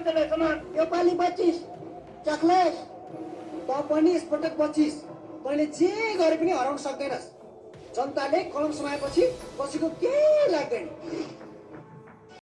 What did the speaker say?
यो पालि बच्चिस चक्लेस त पनि यसपटक बच्चिस तैँले जे गरे पनि हराउन सक्दैनस्। जनताले कलम समाएपछि पछिको केही लाग्दैन?